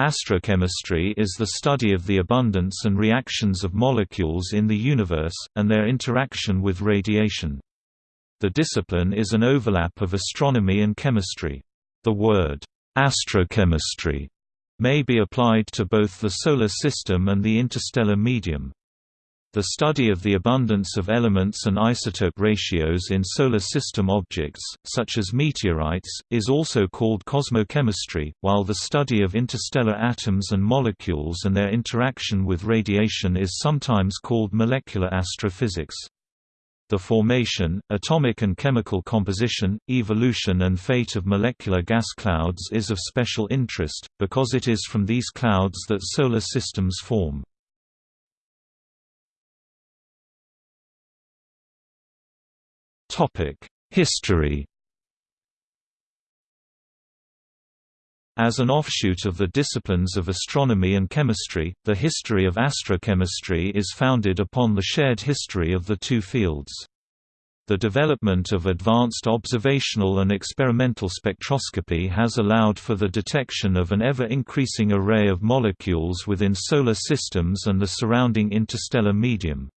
Astrochemistry is the study of the abundance and reactions of molecules in the universe, and their interaction with radiation. The discipline is an overlap of astronomy and chemistry. The word, astrochemistry, may be applied to both the Solar System and the interstellar medium. The study of the abundance of elements and isotope ratios in Solar System objects, such as meteorites, is also called cosmochemistry, while the study of interstellar atoms and molecules and their interaction with radiation is sometimes called molecular astrophysics. The formation, atomic and chemical composition, evolution and fate of molecular gas clouds is of special interest, because it is from these clouds that solar systems form. History As an offshoot of the disciplines of astronomy and chemistry, the history of astrochemistry is founded upon the shared history of the two fields. The development of advanced observational and experimental spectroscopy has allowed for the detection of an ever-increasing array of molecules within solar systems and the surrounding interstellar medium.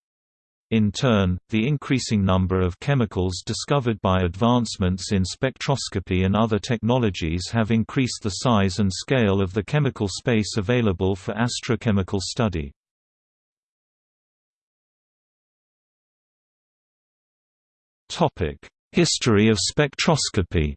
In turn, the increasing number of chemicals discovered by advancements in spectroscopy and other technologies have increased the size and scale of the chemical space available for astrochemical study. History of spectroscopy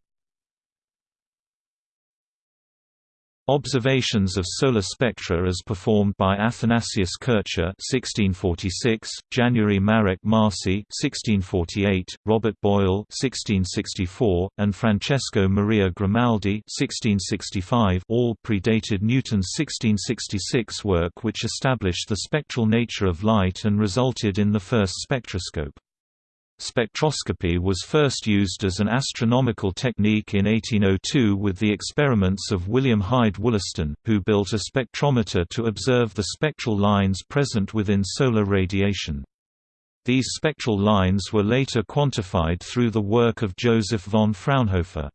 Observations of solar spectra as performed by Athanasius Kircher (1646), January Marek Marci (1648), Robert Boyle (1664), and Francesco Maria Grimaldi (1665), all predated Newton's 1666 work, which established the spectral nature of light and resulted in the first spectroscope. Spectroscopy was first used as an astronomical technique in 1802 with the experiments of William Hyde Wollaston, who built a spectrometer to observe the spectral lines present within solar radiation. These spectral lines were later quantified through the work of Joseph von Fraunhofer.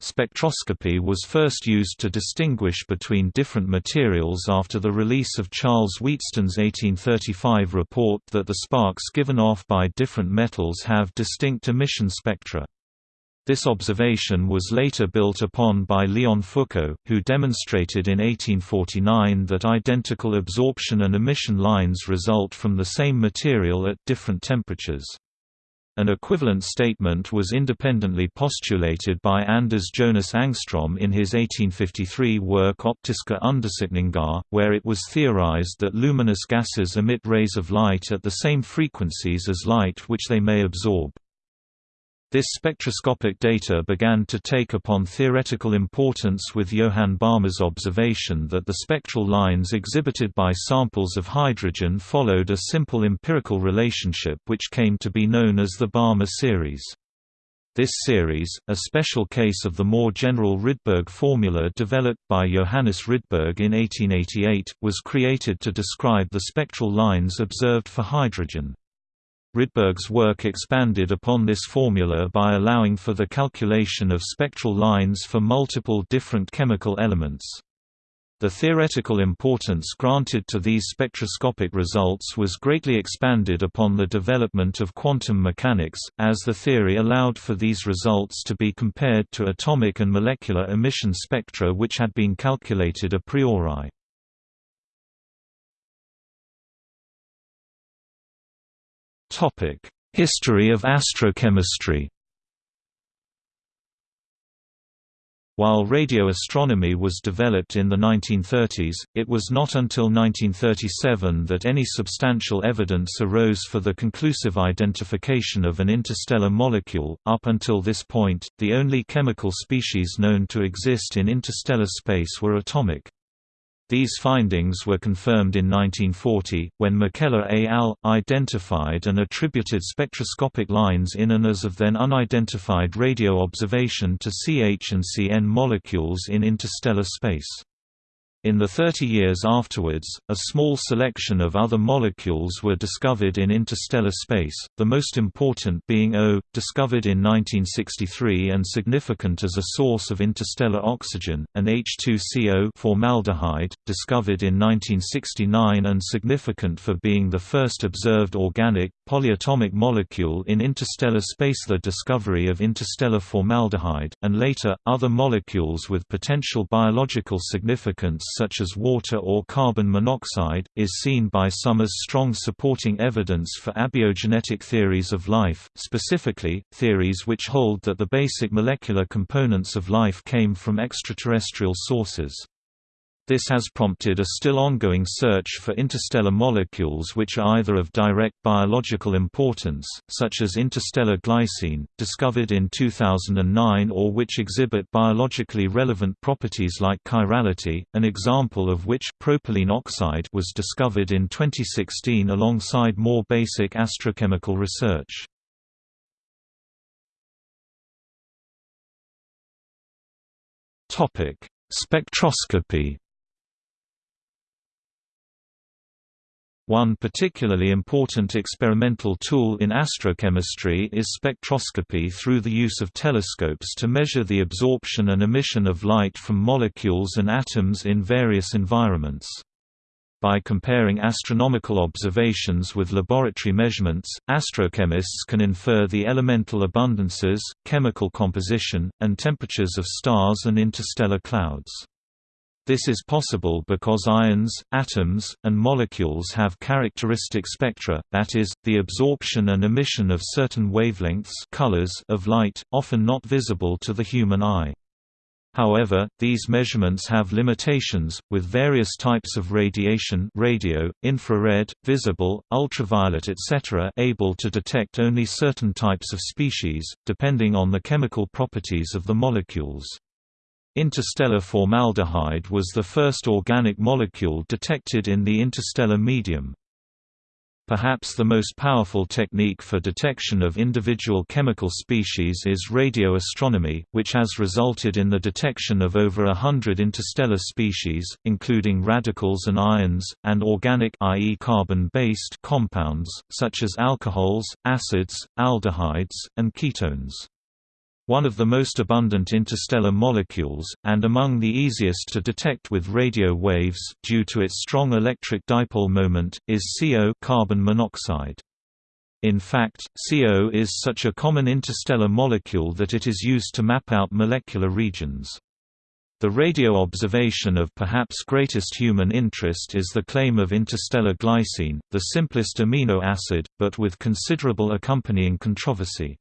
Spectroscopy was first used to distinguish between different materials after the release of Charles Wheatstone's 1835 report that the sparks given off by different metals have distinct emission spectra. This observation was later built upon by Leon Foucault, who demonstrated in 1849 that identical absorption and emission lines result from the same material at different temperatures. An equivalent statement was independently postulated by Anders Jonas Ångström in his 1853 work Optiska undersökningar, where it was theorized that luminous gases emit rays of light at the same frequencies as light which they may absorb. This spectroscopic data began to take upon theoretical importance with Johann Balmer's observation that the spectral lines exhibited by samples of hydrogen followed a simple empirical relationship which came to be known as the Balmer series. This series, a special case of the more general Rydberg formula developed by Johannes Rydberg in 1888, was created to describe the spectral lines observed for hydrogen. Rydberg's work expanded upon this formula by allowing for the calculation of spectral lines for multiple different chemical elements. The theoretical importance granted to these spectroscopic results was greatly expanded upon the development of quantum mechanics, as the theory allowed for these results to be compared to atomic and molecular emission spectra which had been calculated a priori. History of astrochemistry While radio astronomy was developed in the 1930s, it was not until 1937 that any substantial evidence arose for the conclusive identification of an interstellar molecule. Up until this point, the only chemical species known to exist in interstellar space were atomic. These findings were confirmed in 1940, when McKellar et al. identified and attributed spectroscopic lines in and as of then unidentified radio observation to CH and CN molecules in interstellar space. In the 30 years afterwards, a small selection of other molecules were discovered in interstellar space, the most important being O, discovered in 1963 and significant as a source of interstellar oxygen, and H2CO formaldehyde, discovered in 1969 and significant for being the first observed organic, polyatomic molecule in interstellar space. The discovery of interstellar formaldehyde, and later, other molecules with potential biological significance such as water or carbon monoxide, is seen by some as strong supporting evidence for abiogenetic theories of life, specifically, theories which hold that the basic molecular components of life came from extraterrestrial sources. This has prompted a still ongoing search for interstellar molecules which are either of direct biological importance, such as interstellar glycine, discovered in 2009 or which exhibit biologically relevant properties like chirality, an example of which propylene oxide was discovered in 2016 alongside more basic astrochemical research. Spectroscopy One particularly important experimental tool in astrochemistry is spectroscopy through the use of telescopes to measure the absorption and emission of light from molecules and atoms in various environments. By comparing astronomical observations with laboratory measurements, astrochemists can infer the elemental abundances, chemical composition, and temperatures of stars and interstellar clouds. This is possible because ions, atoms, and molecules have characteristic spectra, that is, the absorption and emission of certain wavelengths colors of light, often not visible to the human eye. However, these measurements have limitations, with various types of radiation radio, infrared, visible, ultraviolet etc. able to detect only certain types of species, depending on the chemical properties of the molecules. Interstellar formaldehyde was the first organic molecule detected in the interstellar medium. Perhaps the most powerful technique for detection of individual chemical species is radio astronomy, which has resulted in the detection of over a hundred interstellar species, including radicals and ions, and organic i.e. carbon-based compounds, such as alcohols, acids, aldehydes, and ketones. One of the most abundant interstellar molecules, and among the easiest to detect with radio waves due to its strong electric dipole moment, is CO carbon monoxide. In fact, CO is such a common interstellar molecule that it is used to map out molecular regions. The radio observation of perhaps greatest human interest is the claim of interstellar glycine, the simplest amino acid, but with considerable accompanying controversy.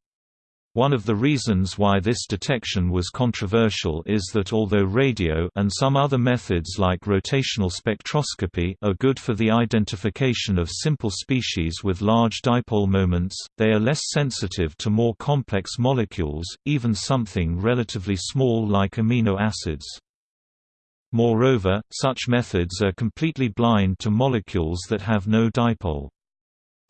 One of the reasons why this detection was controversial is that although radio and some other methods like rotational spectroscopy are good for the identification of simple species with large dipole moments, they are less sensitive to more complex molecules, even something relatively small like amino acids. Moreover, such methods are completely blind to molecules that have no dipole.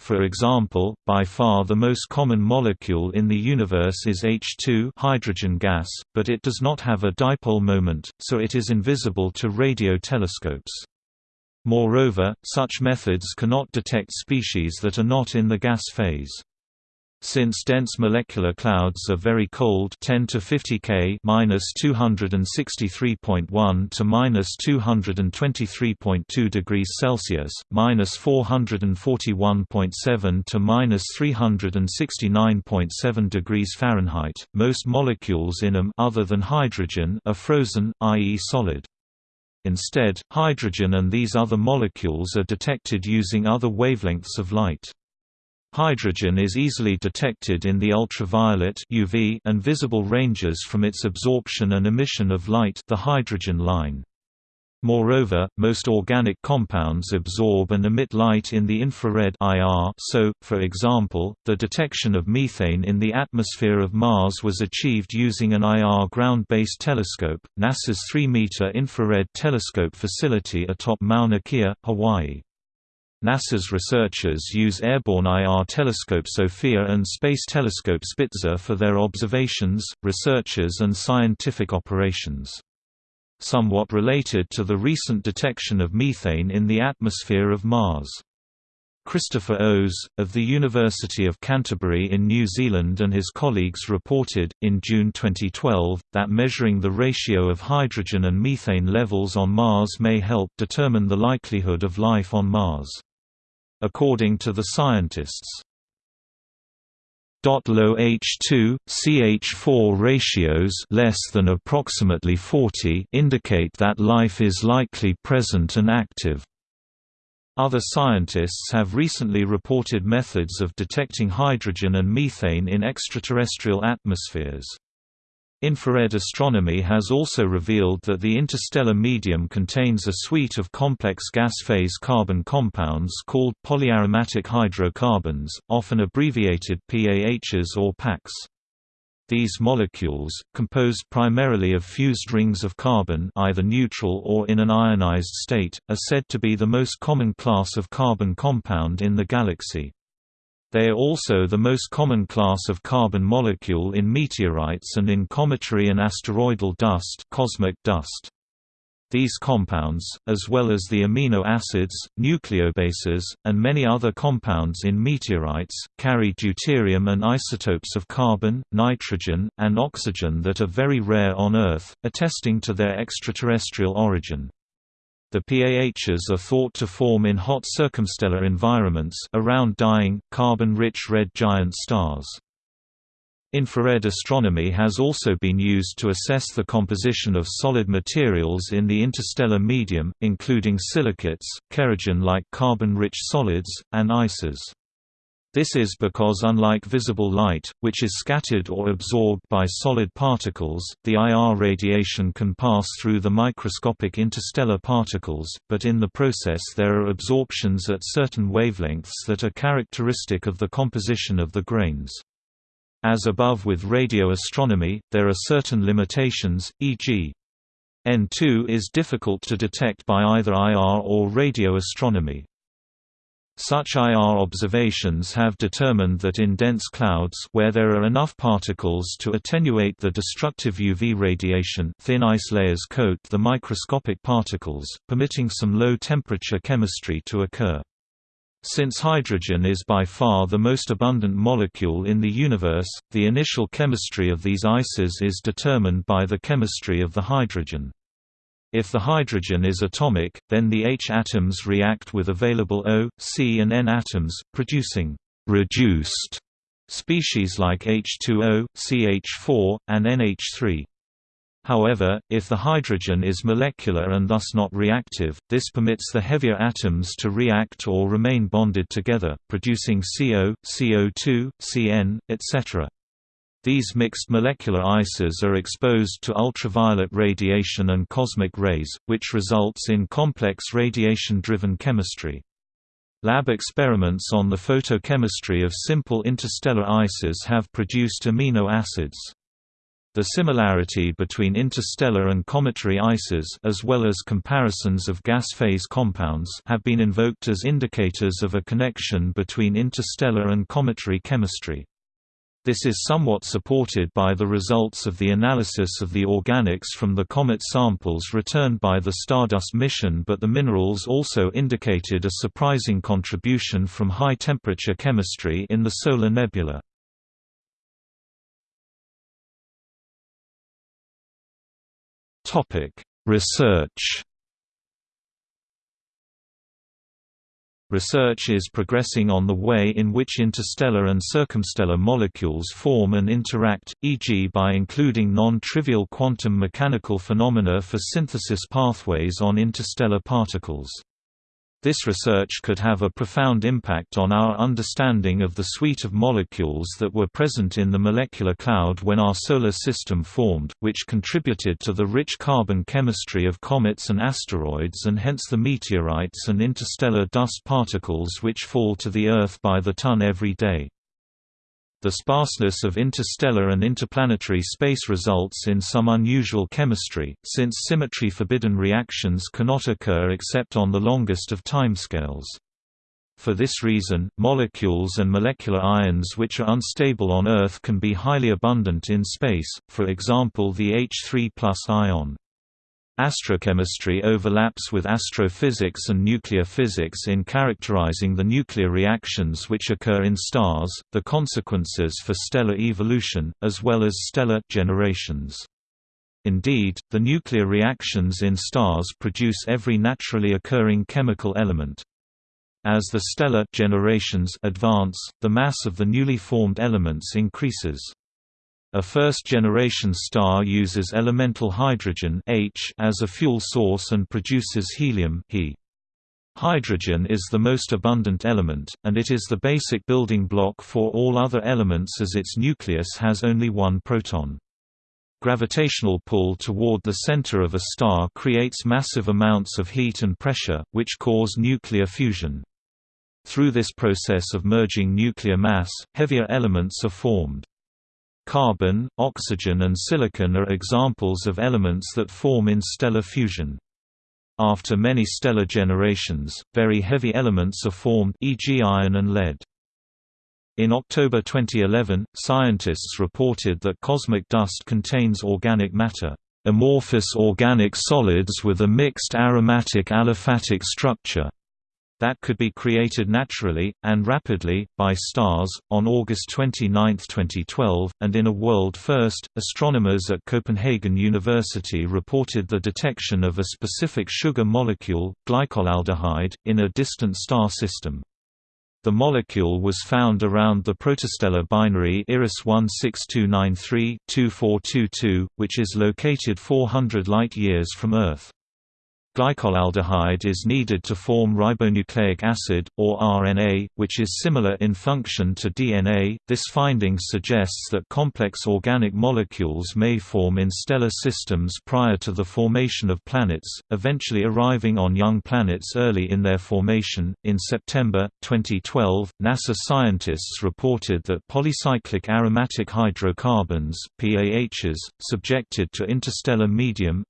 For example, by far the most common molecule in the universe is H2 hydrogen gas, but it does not have a dipole moment, so it is invisible to radio telescopes. Moreover, such methods cannot detect species that are not in the gas phase. Since dense molecular clouds are very cold 10 to 50 K minus 263.1 to minus 223.2 degrees Celsius, minus 441.7 to minus 369.7 degrees Fahrenheit, most molecules in them other than hydrogen are frozen, i.e. solid. Instead, hydrogen and these other molecules are detected using other wavelengths of light. Hydrogen is easily detected in the ultraviolet UV and visible ranges from its absorption and emission of light the hydrogen line. Moreover, most organic compounds absorb and emit light in the infrared IR so, for example, the detection of methane in the atmosphere of Mars was achieved using an IR ground-based telescope, NASA's 3-meter infrared telescope facility atop Mauna Kea, Hawaii. NASA's researchers use airborne IR telescope SOFIA and Space Telescope Spitzer for their observations, researches and scientific operations. somewhat related to the recent detection of methane in the atmosphere of Mars. Christopher Oze, of the University of Canterbury in New Zealand and his colleagues reported, in June 2012, that measuring the ratio of hydrogen and methane levels on Mars may help determine the likelihood of life on Mars. According to the scientists, Low H2 CH4 ratios less than approximately 40 indicate that life is likely present and active. Other scientists have recently reported methods of detecting hydrogen and methane in extraterrestrial atmospheres. Infrared astronomy has also revealed that the interstellar medium contains a suite of complex gas-phase carbon compounds called polyaromatic hydrocarbons, often abbreviated PAHs or PACs. These molecules, composed primarily of fused rings of carbon either neutral or in an ionized state, are said to be the most common class of carbon compound in the galaxy. They are also the most common class of carbon molecule in meteorites and in cometary and asteroidal dust, cosmic dust. These compounds, as well as the amino acids, nucleobases, and many other compounds in meteorites, carry deuterium and isotopes of carbon, nitrogen, and oxygen that are very rare on Earth, attesting to their extraterrestrial origin. The PAHs are thought to form in hot circumstellar environments around dying, carbon-rich red giant stars. Infrared astronomy has also been used to assess the composition of solid materials in the interstellar medium, including silicates, kerogen-like carbon-rich solids, and ices. This is because unlike visible light, which is scattered or absorbed by solid particles, the IR radiation can pass through the microscopic interstellar particles, but in the process there are absorptions at certain wavelengths that are characteristic of the composition of the grains. As above with radio astronomy, there are certain limitations, e.g. N2 is difficult to detect by either IR or radio astronomy. Such IR observations have determined that in dense clouds where there are enough particles to attenuate the destructive UV radiation thin ice layers coat the microscopic particles, permitting some low-temperature chemistry to occur. Since hydrogen is by far the most abundant molecule in the universe, the initial chemistry of these ices is determined by the chemistry of the hydrogen. If the hydrogen is atomic, then the H atoms react with available O, C and N atoms, producing «reduced» species like H2O, CH4, and NH3. However, if the hydrogen is molecular and thus not reactive, this permits the heavier atoms to react or remain bonded together, producing CO, CO2, CN, etc. These mixed molecular ices are exposed to ultraviolet radiation and cosmic rays, which results in complex radiation-driven chemistry. Lab experiments on the photochemistry of simple interstellar ices have produced amino acids. The similarity between interstellar and cometary ices as well as comparisons of gas phase compounds have been invoked as indicators of a connection between interstellar and cometary chemistry. This is somewhat supported by the results of the analysis of the organics from the comet samples returned by the Stardust mission but the minerals also indicated a surprising contribution from high-temperature chemistry in the solar nebula. Research Research is progressing on the way in which interstellar and circumstellar molecules form and interact, e.g. by including non-trivial quantum mechanical phenomena for synthesis pathways on interstellar particles. This research could have a profound impact on our understanding of the suite of molecules that were present in the molecular cloud when our solar system formed, which contributed to the rich carbon chemistry of comets and asteroids and hence the meteorites and interstellar dust particles which fall to the Earth by the ton every day. The sparseness of interstellar and interplanetary space results in some unusual chemistry, since symmetry-forbidden reactions cannot occur except on the longest of timescales. For this reason, molecules and molecular ions which are unstable on Earth can be highly abundant in space, for example the H3 ion. Astrochemistry overlaps with astrophysics and nuclear physics in characterizing the nuclear reactions which occur in stars, the consequences for stellar evolution, as well as stellar generations. Indeed, the nuclear reactions in stars produce every naturally occurring chemical element. As the stellar generations advance, the mass of the newly formed elements increases. A first-generation star uses elemental hydrogen H as a fuel source and produces helium He. Hydrogen is the most abundant element, and it is the basic building block for all other elements as its nucleus has only one proton. Gravitational pull toward the center of a star creates massive amounts of heat and pressure, which cause nuclear fusion. Through this process of merging nuclear mass, heavier elements are formed. Carbon, oxygen and silicon are examples of elements that form in stellar fusion. After many stellar generations, very heavy elements are formed e.g. iron and lead. In October 2011, scientists reported that cosmic dust contains organic matter, amorphous organic solids with a mixed aromatic aliphatic structure that could be created naturally, and rapidly, by stars. On August 29, 2012, and in a world first, astronomers at Copenhagen University reported the detection of a specific sugar molecule, glycolaldehyde, in a distant star system. The molecule was found around the protostellar binary IRAS 16293-2422, which is located 400 light-years from Earth. Glycolaldehyde is needed to form ribonucleic acid, or RNA, which is similar in function to DNA. This finding suggests that complex organic molecules may form in stellar systems prior to the formation of planets, eventually arriving on young planets early in their formation. In September 2012, NASA scientists reported that polycyclic aromatic hydrocarbons (PAHs) subjected to interstellar medium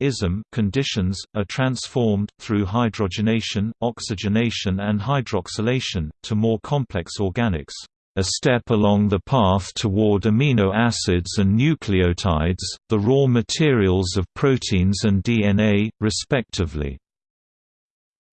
conditions are transformed transformed, through hydrogenation, oxygenation and hydroxylation, to more complex organics, a step along the path toward amino acids and nucleotides, the raw materials of proteins and DNA, respectively.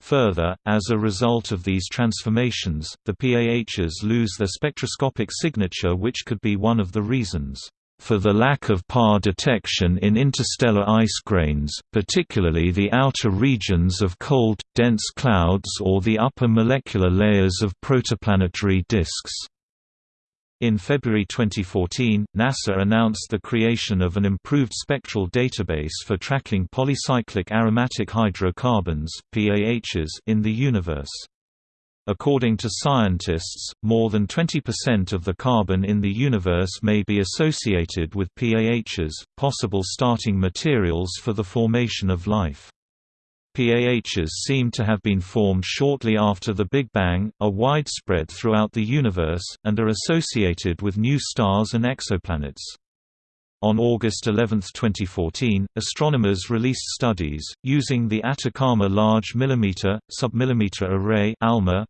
Further, as a result of these transformations, the PAHs lose their spectroscopic signature which could be one of the reasons for the lack of PAH detection in interstellar ice grains, particularly the outer regions of cold, dense clouds or the upper molecular layers of protoplanetary disks. In February 2014, NASA announced the creation of an improved spectral database for tracking polycyclic aromatic hydrocarbons in the universe. According to scientists, more than 20% of the carbon in the universe may be associated with PAHs, possible starting materials for the formation of life. PAHs seem to have been formed shortly after the Big Bang, are widespread throughout the universe, and are associated with new stars and exoplanets. On August 11, 2014, astronomers released studies, using the Atacama Large Millimeter, Submillimeter Array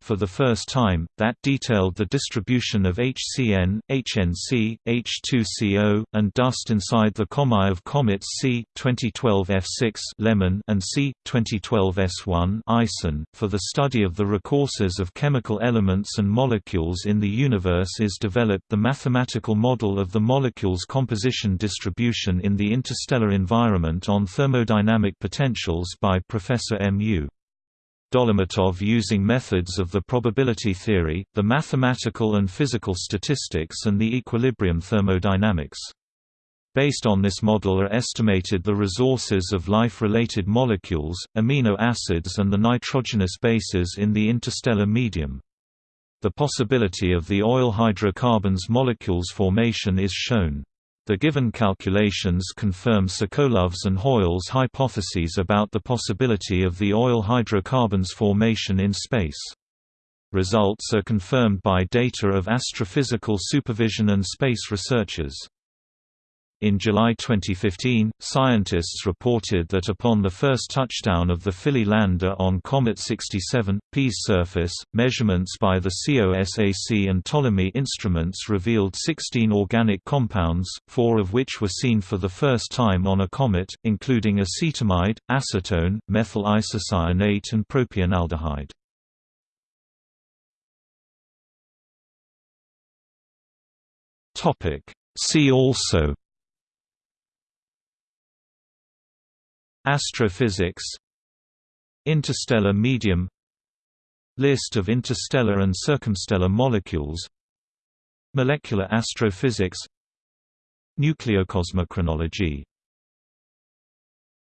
for the first time, that detailed the distribution of HCN, HNC, H2CO, and dust inside the comae of comets C. 2012 F6 Lemmon and C. 2012 S1 ISON. For the study of the recourses of chemical elements and molecules in the universe is developed the mathematical model of the molecule's composition distribution in the interstellar environment on thermodynamic potentials by Professor M. U. Dolomatov using methods of the probability theory, the mathematical and physical statistics and the equilibrium thermodynamics. Based on this model are estimated the resources of life-related molecules, amino acids and the nitrogenous bases in the interstellar medium. The possibility of the oil hydrocarbons molecules formation is shown. The given calculations confirm Sokolov's and Hoyle's hypotheses about the possibility of the oil hydrocarbons formation in space. Results are confirmed by data of astrophysical supervision and space researchers. In July 2015, scientists reported that upon the first touchdown of the Philae lander on Comet 67, P's surface, measurements by the COSAC and Ptolemy instruments revealed 16 organic compounds, four of which were seen for the first time on a comet, including acetamide, acetone, methyl isocyanate and propionaldehyde. See also Astrophysics Interstellar medium List of interstellar and circumstellar molecules Molecular astrophysics Nucleocosmochronology